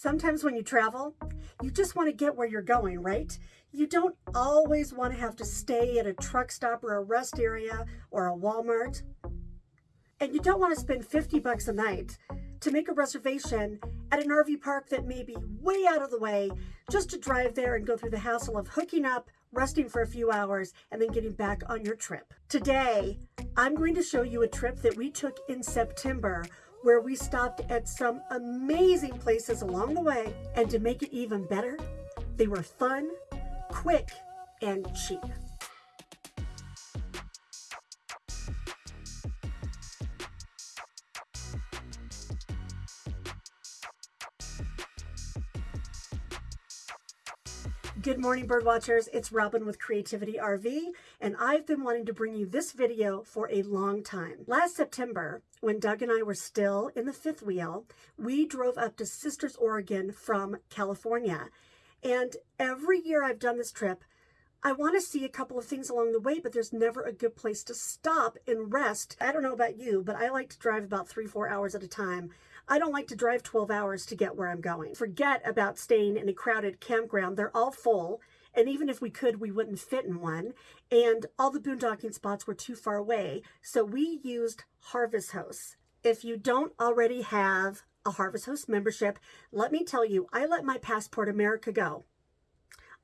Sometimes when you travel, you just want to get where you're going, right? You don't always want to have to stay at a truck stop or a rest area or a Walmart. And you don't want to spend 50 bucks a night to make a reservation at an RV park that may be way out of the way just to drive there and go through the hassle of hooking up, resting for a few hours, and then getting back on your trip. Today, I'm going to show you a trip that we took in September where we stopped at some amazing places along the way. And to make it even better, they were fun, quick, and cheap. Good morning, birdwatchers. It's Robin with Creativity RV, and I've been wanting to bring you this video for a long time. Last September, when Doug and I were still in the fifth wheel, we drove up to Sisters, Oregon from California. And every year I've done this trip, I want to see a couple of things along the way, but there's never a good place to stop and rest. I don't know about you, but I like to drive about three, four hours at a time. I don't like to drive 12 hours to get where I'm going. Forget about staying in a crowded campground. They're all full. And even if we could, we wouldn't fit in one. And all the boondocking spots were too far away. So we used Harvest Host. If you don't already have a Harvest Host membership, let me tell you, I let my Passport America go.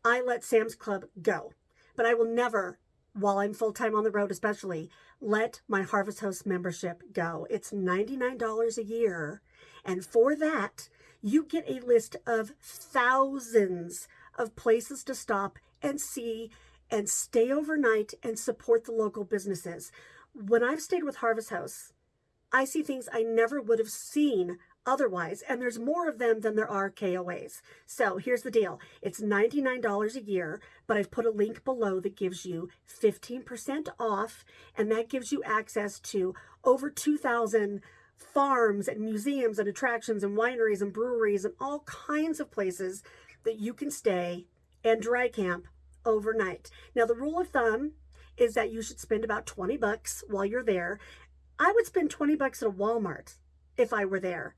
I let Sam's Club go. But I will never, while I'm full-time on the road especially, let my Harvest Host membership go. It's $99 a year and for that, you get a list of thousands of places to stop and see and stay overnight and support the local businesses. When I've stayed with Harvest Host, I see things I never would have seen otherwise, and there's more of them than there are KOAs. So here's the deal. It's $99 a year, but I've put a link below that gives you 15% off, and that gives you access to over 2,000 farms and museums and attractions and wineries and breweries and all kinds of places that you can stay and dry camp overnight. Now, the rule of thumb is that you should spend about 20 bucks while you're there. I would spend 20 bucks at a Walmart if I were there.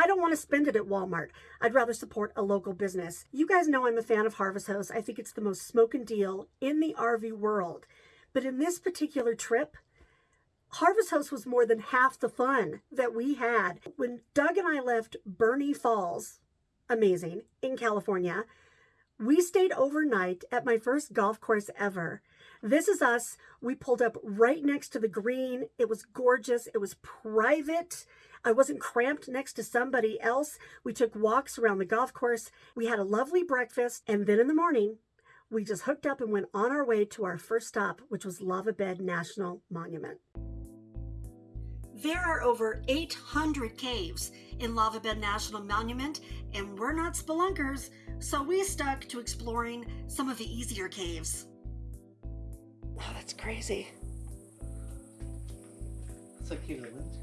I don't want to spend it at Walmart. I'd rather support a local business. You guys know I'm a fan of Harvest Host. I think it's the most smoking deal in the RV world. But in this particular trip, Harvest Host was more than half the fun that we had. When Doug and I left Burney Falls, amazing, in California, we stayed overnight at my first golf course ever. This is us. We pulled up right next to the green. It was gorgeous. It was private. I wasn't cramped next to somebody else. We took walks around the golf course. We had a lovely breakfast. And then in the morning, we just hooked up and went on our way to our first stop, which was Lava Bed National Monument. There are over 800 caves in Lava Bed National Monument, and we're not spelunkers, so we stuck to exploring some of the easier caves. Oh, that's crazy. It's like cute island.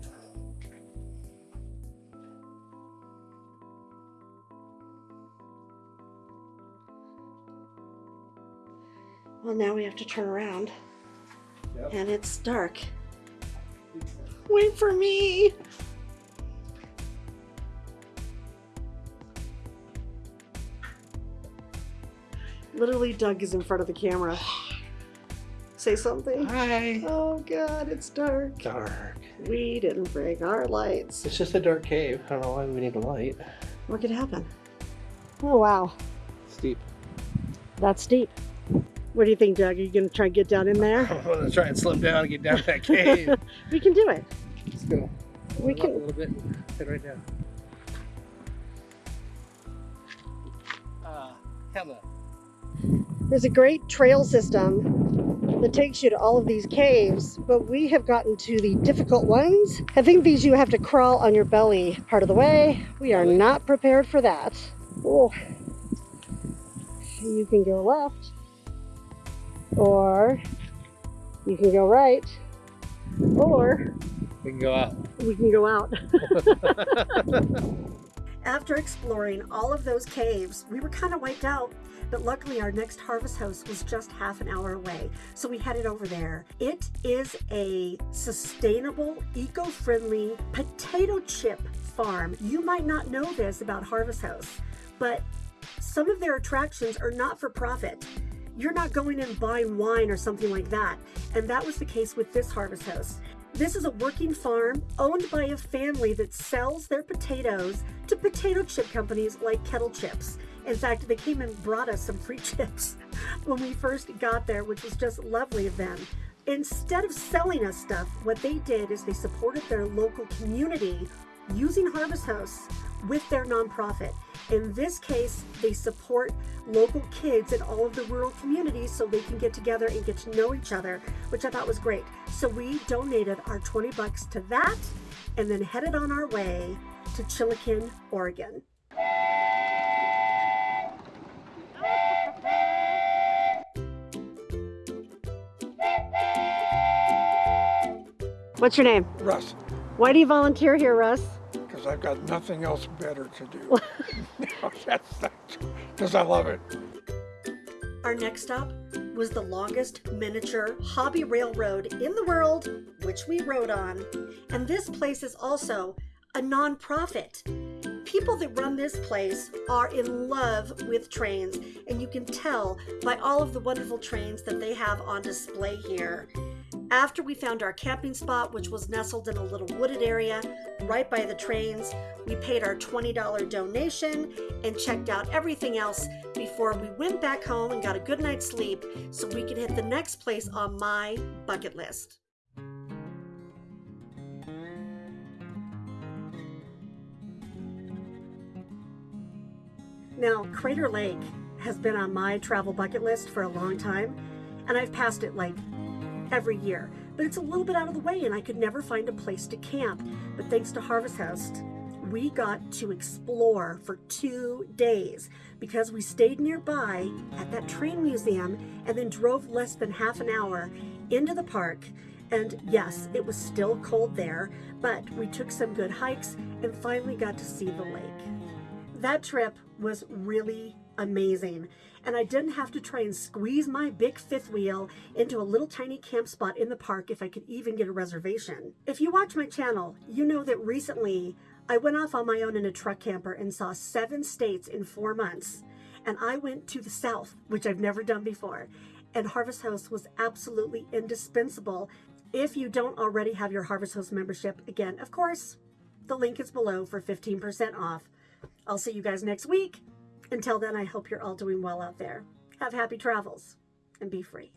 Well, now we have to turn around, Yep. and it's dark. Wait for me. Literally, Doug is in front of the camera. Say something. Hi. Oh God, it's dark. Dark. We didn't bring our lights. It's just a dark cave. I don't know why we need a light. What could happen? Oh wow, Steep. that's steep. What do you think, Doug? Are you gonna try and get down in there? I'm gonna try and slip down and get down that cave. we can do it. Let's go. We can- a little bit. Head right down. Uh, hello. There's a great trail system that takes you to all of these caves, but we have gotten to the difficult ones. I think these you have to crawl on your belly part of the way. We are not prepared for that. Oh. You can go left, or you can go right, or We can go out. we can go out. After exploring all of those caves, we were kind of wiped out, but luckily our next Harvest Host was just half an hour away, so we headed over there. It is a sustainable, eco-friendly potato chip farm. You might not know this about Harvest Host, but some of their attractions are not for profit. You're not going and buying wine or something like that. And that was the case with this Harvest Host. This is a working farm owned by a family that sells their potatoes to potato chip companies like Kettle Chips. In fact, they came and brought us some free chips when we first got there, which was just lovely of them. Instead of selling us stuff, what they did is they supported their local community using Harvest Host with their nonprofit. In this case, they support local kids in all of the rural communities so they can get together and get to know each other, which I thought was great. So we donated our 20 bucks to that and then headed on our way to Chiloquin, Oregon. What's your name? Russ, Why do you volunteer here, Russ? I've got nothing else better to do. Because I love it. Our next stop was the longest miniature hobby railroad in the world, which we rode on. And this place is also a nonprofit. People that run this place are in love with trains, and you can tell by all of the wonderful trains that they have on display here. After we found our camping spot, which was nestled in a little wooded area right by the trains, we paid our $20 donation and checked out everything else before we went back home and got a good night's sleep so we could hit the next place on my bucket list. Now, Crater Lake has been on my travel bucket list for a long time, and I've passed it like every year. But it's a little bit out of the way, and I could never find a place to camp. But thanks to Harvest Host, we got to explore for two days because we stayed nearby at that train museum and then drove less than half an hour into the park. And yes, it was still cold there, but we took some good hikes and finally got to see the lake. That trip was really amazing. And I didn't have to try and squeeze my big fifth wheel into a little tiny camp spot in the park if I could even get a reservation. If you watch my channel, you know that recently I went off on my own in a truck camper and saw seven states in four months. And I went to the South, which I've never done before. And Harvest Host was absolutely indispensable if you don't already have your Harvest Host membership. Again, of course, the link is below for 15% off. I'll see you guys next week. Until then, I hope you're all doing well out there. Have happy travels and be free.